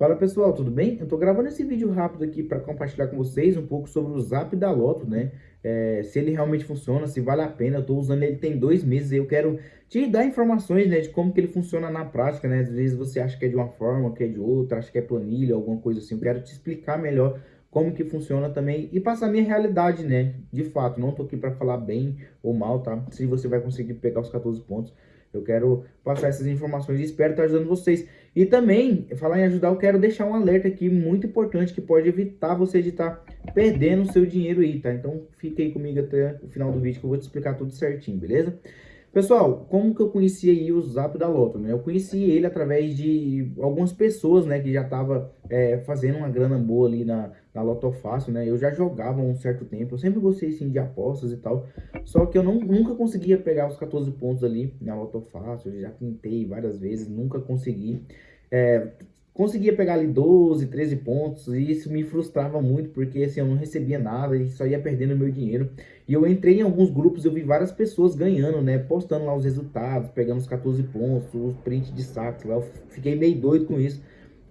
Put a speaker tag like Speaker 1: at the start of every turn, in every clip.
Speaker 1: Fala pessoal, tudo bem? Eu tô gravando esse vídeo rápido aqui para compartilhar com vocês um pouco sobre o Zap da Loto, né? É, se ele realmente funciona, se vale a pena, eu tô usando ele tem dois meses e eu quero te dar informações, né, de como que ele funciona na prática, né? Às vezes você acha que é de uma forma, que é de outra, acha que é planilha, alguma coisa assim. Eu quero te explicar melhor como que funciona também e passar a minha realidade, né? De fato, não tô aqui para falar bem ou mal, tá? Se você vai conseguir pegar os 14 pontos. Eu quero passar essas informações e espero estar ajudando vocês. E também, falar em ajudar, eu quero deixar um alerta aqui muito importante que pode evitar você de estar perdendo o seu dinheiro aí, tá? Então, fique aí comigo até o final do vídeo que eu vou te explicar tudo certinho, beleza? Pessoal, como que eu conheci o Zap da Loto, né? Eu conheci ele através de algumas pessoas, né, que já tava é, fazendo uma grana boa ali na, na Loto Fácil, né? Eu já jogava um certo tempo, eu sempre gostei, sim, de apostas e tal, só que eu não, nunca conseguia pegar os 14 pontos ali na Loto Fácil, eu já tentei várias vezes, nunca consegui. É, conseguia pegar ali 12, 13 pontos, e isso me frustrava muito, porque assim, eu não recebia nada e só ia perdendo meu dinheiro. E eu entrei em alguns grupos, eu vi várias pessoas ganhando, né, postando lá os resultados, pegando os 14 pontos, os print de saques eu fiquei meio doido com isso,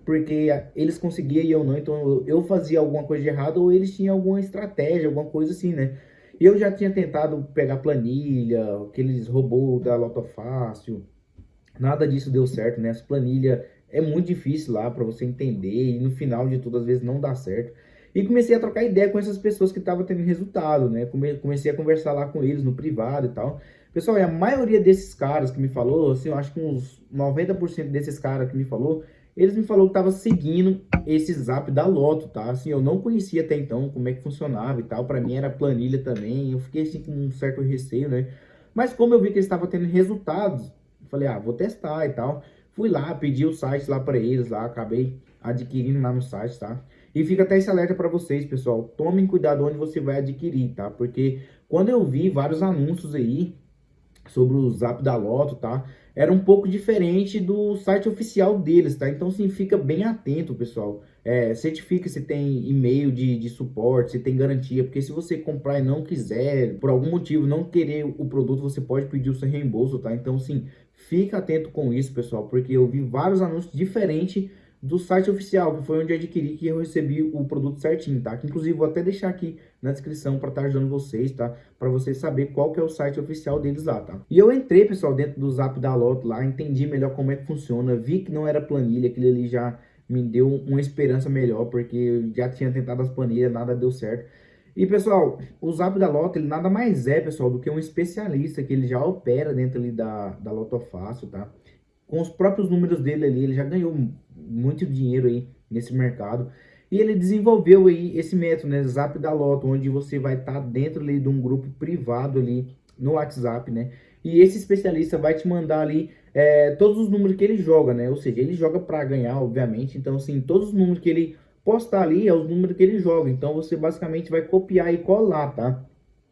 Speaker 1: porque eles conseguiam e eu não, então eu fazia alguma coisa de errado ou eles tinham alguma estratégia, alguma coisa assim, né. E eu já tinha tentado pegar planilha, aqueles robôs da Loto Fácil, nada disso deu certo, né, as planilhas é muito difícil lá para você entender e no final de tudo às vezes não dá certo. E comecei a trocar ideia com essas pessoas que estavam tendo resultado, né? Comecei a conversar lá com eles no privado e tal. Pessoal, e a maioria desses caras que me falou, assim, eu acho que uns 90% desses caras que me falou, eles me falou que tava seguindo esse zap da Loto, tá? Assim, eu não conhecia até então como é que funcionava e tal. Para mim era planilha também. Eu fiquei assim com um certo receio, né? Mas como eu vi que eles estavam tendo resultados, falei, ah, vou testar e tal. Fui lá, pedi o site lá para eles lá, acabei adquirindo lá no site, tá? E fica até esse alerta para vocês, pessoal. Tomem cuidado onde você vai adquirir, tá? Porque quando eu vi vários anúncios aí sobre o Zap da Loto, tá? Era um pouco diferente do site oficial deles, tá? Então, sim, fica bem atento, pessoal. É, certifica se tem e-mail de, de suporte, se tem garantia, porque se você comprar e não quiser, por algum motivo, não querer o produto, você pode pedir o seu reembolso, tá? Então, sim, Fica atento com isso, pessoal, porque eu vi vários anúncios diferentes do site oficial, que foi onde eu adquiri que eu recebi o produto certinho, tá? Que inclusive vou até deixar aqui na descrição para estar tá ajudando vocês, tá? Para vocês saber qual que é o site oficial deles lá, tá? E eu entrei, pessoal, dentro do Zap da Loto lá, entendi melhor como é que funciona, vi que não era planilha, aquele ali já me deu uma esperança melhor, porque eu já tinha tentado as planilhas, nada deu certo. E, pessoal, o Zap da Loto, ele nada mais é, pessoal, do que um especialista que ele já opera dentro ali da, da Loto Fácil, tá? Com os próprios números dele ali, ele já ganhou muito dinheiro aí nesse mercado. E ele desenvolveu aí esse método, né, Zap da Loto, onde você vai estar tá dentro ali de um grupo privado ali no WhatsApp, né? E esse especialista vai te mandar ali é, todos os números que ele joga, né? Ou seja, ele joga para ganhar, obviamente. Então, assim, todos os números que ele postar ali é os números que ele joga. Então você basicamente vai copiar e colar, tá?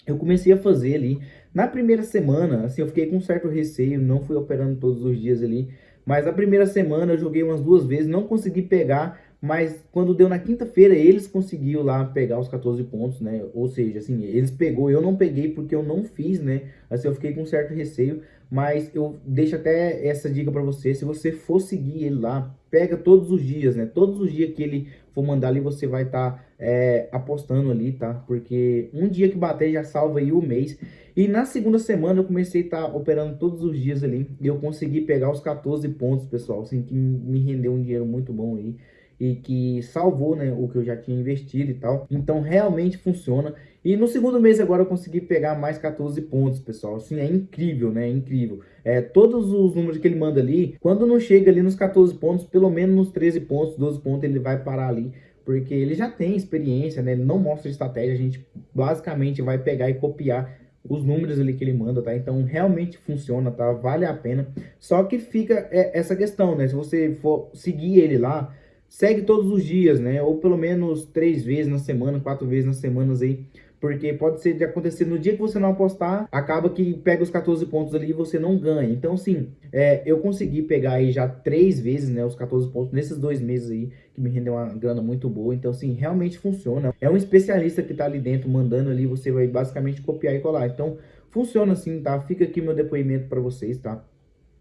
Speaker 1: Eu comecei a fazer ali. Na primeira semana, assim, eu fiquei com um certo receio, não fui operando todos os dias ali. Mas a primeira semana eu joguei umas duas vezes, não consegui pegar, mas quando deu na quinta-feira, eles conseguiram lá pegar os 14 pontos, né? Ou seja, assim, eles pegou, eu não peguei porque eu não fiz, né? Assim, eu fiquei com um certo receio, mas eu deixo até essa dica para você, se você for seguir ele lá, pega todos os dias, né? Todos os dias que ele for mandar ali, você vai estar tá, é, apostando ali, tá? Porque um dia que bater já salva aí o mês. E na segunda semana eu comecei a estar tá operando todos os dias ali, e eu consegui pegar os 14 pontos, pessoal, assim, que me rendeu um dinheiro muito bom aí e que salvou né, o que eu já tinha investido e tal. Então realmente funciona. E no segundo mês agora eu consegui pegar mais 14 pontos, pessoal. Assim, é incrível, né? É incrível. É, todos os números que ele manda ali, quando não chega ali nos 14 pontos, pelo menos nos 13 pontos, 12 pontos, ele vai parar ali. Porque ele já tem experiência, né? Ele não mostra estratégia, a gente basicamente vai pegar e copiar os números ali que ele manda, tá? Então, realmente funciona, tá? Vale a pena. Só que fica é, essa questão, né? Se você for seguir ele lá, segue todos os dias, né? Ou pelo menos três vezes na semana, quatro vezes nas semanas aí. Porque pode ser de acontecer no dia que você não apostar, acaba que pega os 14 pontos ali e você não ganha. Então, sim, é, eu consegui pegar aí já três vezes, né, os 14 pontos nesses dois meses aí, que me rendeu uma grana muito boa. Então, sim, realmente funciona. É um especialista que tá ali dentro, mandando ali, você vai basicamente copiar e colar. Então, funciona assim, tá? Fica aqui meu depoimento para vocês, tá?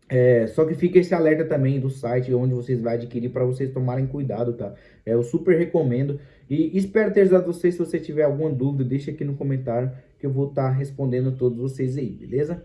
Speaker 1: É, só que fica esse alerta também do site onde vocês vão adquirir para vocês tomarem cuidado, tá? É, eu super recomendo e espero ter ajudado vocês. Se você tiver alguma dúvida, deixa aqui no comentário que eu vou estar tá respondendo a todos vocês aí, beleza?